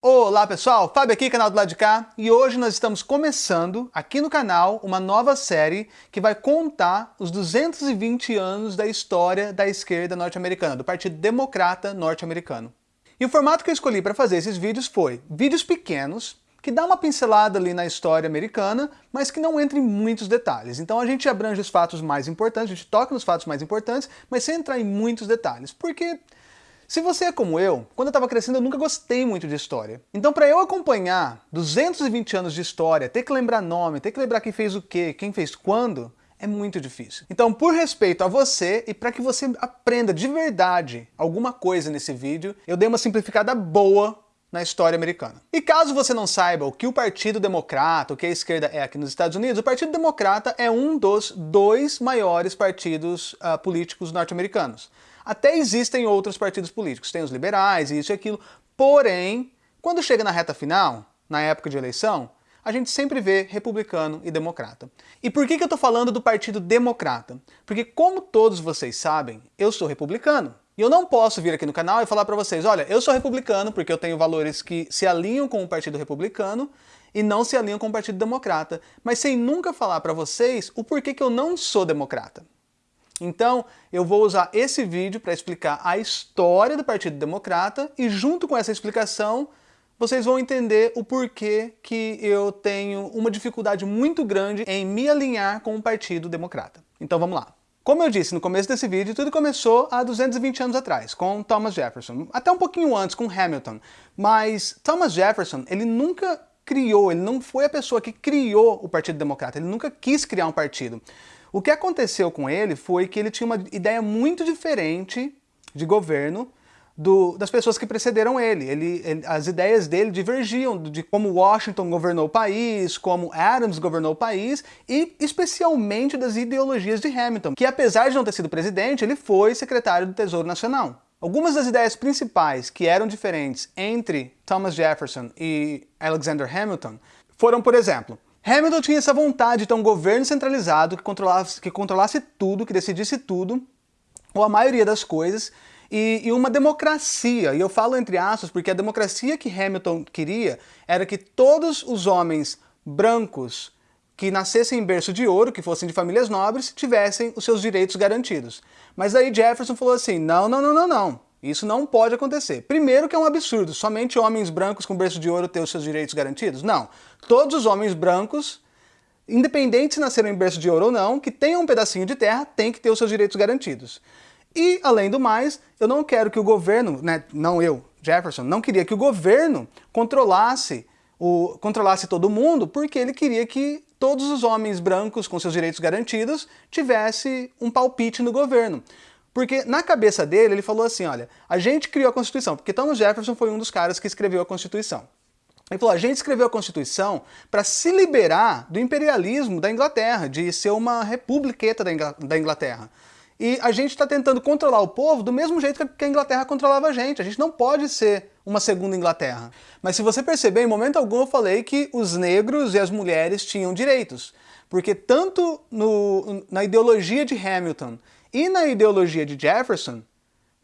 Olá pessoal, Fábio aqui, canal do lado de cá, e hoje nós estamos começando aqui no canal uma nova série que vai contar os 220 anos da história da esquerda norte-americana, do Partido Democrata norte-americano. E o formato que eu escolhi para fazer esses vídeos foi vídeos pequenos, que dá uma pincelada ali na história americana, mas que não entra em muitos detalhes. Então a gente abrange os fatos mais importantes, a gente toca nos fatos mais importantes, mas sem entrar em muitos detalhes, porque se você é como eu, quando eu estava crescendo eu nunca gostei muito de história. Então para eu acompanhar 220 anos de história, ter que lembrar nome, ter que lembrar quem fez o quê, quem fez quando, é muito difícil. Então, por respeito a você e para que você aprenda de verdade alguma coisa nesse vídeo, eu dei uma simplificada boa na história americana. E caso você não saiba o que o Partido Democrata, o que a esquerda é aqui nos Estados Unidos, o Partido Democrata é um dos dois maiores partidos uh, políticos norte-americanos. Até existem outros partidos políticos, tem os liberais, isso e aquilo, porém, quando chega na reta final, na época de eleição, a gente sempre vê republicano e democrata. E por que, que eu estou falando do Partido Democrata? Porque, como todos vocês sabem, eu sou republicano. E eu não posso vir aqui no canal e falar para vocês, olha, eu sou republicano porque eu tenho valores que se alinham com o Partido Republicano e não se alinham com o Partido Democrata, mas sem nunca falar para vocês o porquê que eu não sou democrata. Então, eu vou usar esse vídeo para explicar a história do Partido Democrata e junto com essa explicação, vocês vão entender o porquê que eu tenho uma dificuldade muito grande em me alinhar com o Partido Democrata. Então vamos lá. Como eu disse no começo desse vídeo, tudo começou há 220 anos atrás, com Thomas Jefferson. Até um pouquinho antes, com Hamilton. Mas Thomas Jefferson, ele nunca criou, ele não foi a pessoa que criou o Partido Democrata, ele nunca quis criar um partido. O que aconteceu com ele foi que ele tinha uma ideia muito diferente de governo do, das pessoas que precederam ele. Ele, ele. As ideias dele divergiam de como Washington governou o país, como Adams governou o país e especialmente das ideologias de Hamilton, que apesar de não ter sido presidente, ele foi secretário do Tesouro Nacional. Algumas das ideias principais que eram diferentes entre Thomas Jefferson e Alexander Hamilton foram, por exemplo, Hamilton tinha essa vontade de ter um governo centralizado que controlasse, que controlasse tudo, que decidisse tudo, ou a maioria das coisas, e, e, uma democracia. E eu falo entre aspas porque a democracia que Hamilton queria era que todos os homens brancos que nascessem em berço de ouro, que fossem de famílias nobres, tivessem os seus direitos garantidos. Mas aí Jefferson falou assim, não, não, não, não, não. Isso não pode acontecer. Primeiro que é um absurdo, somente homens brancos com berço de ouro ter os seus direitos garantidos? Não. Todos os homens brancos, independente se nasceram em berço de ouro ou não, que tenham um pedacinho de terra, têm que ter os seus direitos garantidos. E, além do mais, eu não quero que o governo, né, não eu, Jefferson, não queria que o governo controlasse, o, controlasse todo mundo, porque ele queria que todos os homens brancos com seus direitos garantidos tivessem um palpite no governo. Porque na cabeça dele, ele falou assim, olha, a gente criou a Constituição, porque Thomas Jefferson foi um dos caras que escreveu a Constituição. Ele falou, a gente escreveu a Constituição para se liberar do imperialismo da Inglaterra, de ser uma republiqueta da Inglaterra. E a gente está tentando controlar o povo do mesmo jeito que a Inglaterra controlava a gente. A gente não pode ser uma segunda Inglaterra. Mas se você perceber, em momento algum eu falei que os negros e as mulheres tinham direitos. Porque tanto no, na ideologia de Hamilton e na ideologia de Jefferson,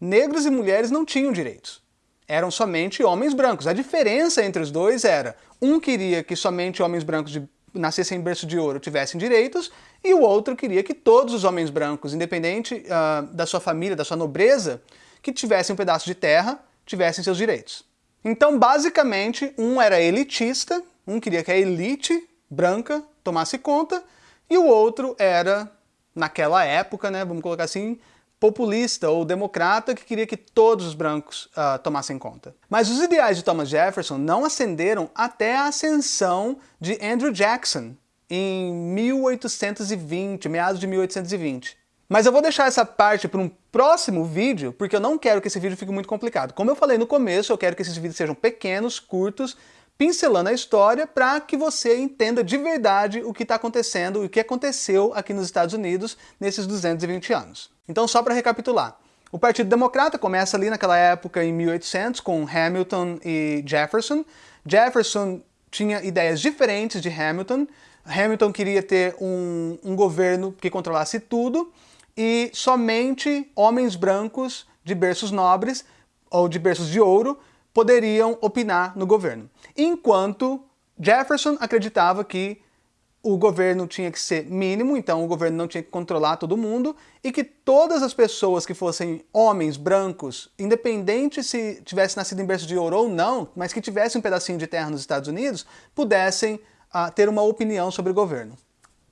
negros e mulheres não tinham direitos. Eram somente homens brancos. A diferença entre os dois era, um queria que somente homens brancos de, nascessem em berço de ouro tivessem direitos, e o outro queria que todos os homens brancos, independente uh, da sua família, da sua nobreza, que tivessem um pedaço de terra, tivessem seus direitos. Então, basicamente, um era elitista, um queria que a elite branca tomasse conta, e o outro era naquela época, né, vamos colocar assim, populista ou democrata que queria que todos os brancos uh, tomassem conta. Mas os ideais de Thomas Jefferson não ascenderam até a ascensão de Andrew Jackson em 1820, meados de 1820. Mas eu vou deixar essa parte para um próximo vídeo, porque eu não quero que esse vídeo fique muito complicado. Como eu falei no começo, eu quero que esses vídeos sejam pequenos, curtos, pincelando a história para que você entenda de verdade o que está acontecendo e o que aconteceu aqui nos Estados Unidos nesses 220 anos. Então, só para recapitular. O Partido Democrata começa ali naquela época, em 1800, com Hamilton e Jefferson. Jefferson tinha ideias diferentes de Hamilton. Hamilton queria ter um, um governo que controlasse tudo e somente homens brancos de berços nobres ou de berços de ouro poderiam opinar no governo. Enquanto Jefferson acreditava que o governo tinha que ser mínimo, então o governo não tinha que controlar todo mundo, e que todas as pessoas que fossem homens, brancos, independente se tivesse nascido em berço de ouro ou não, mas que tivessem um pedacinho de terra nos Estados Unidos, pudessem uh, ter uma opinião sobre o governo.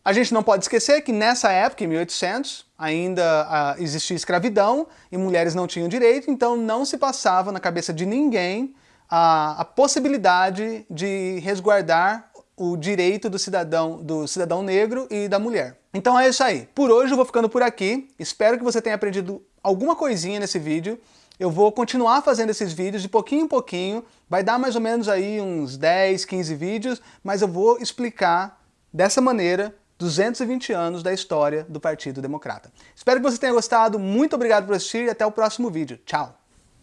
A gente não pode esquecer que nessa época, em 1800, ainda uh, existia escravidão e mulheres não tinham direito, então não se passava na cabeça de ninguém a, a possibilidade de resguardar o direito do cidadão, do cidadão negro e da mulher. Então é isso aí. Por hoje eu vou ficando por aqui. Espero que você tenha aprendido alguma coisinha nesse vídeo. Eu vou continuar fazendo esses vídeos de pouquinho em pouquinho. Vai dar mais ou menos aí uns 10, 15 vídeos, mas eu vou explicar dessa maneira 220 anos da história do Partido Democrata. Espero que você tenha gostado. Muito obrigado por assistir e até o próximo vídeo. Tchau!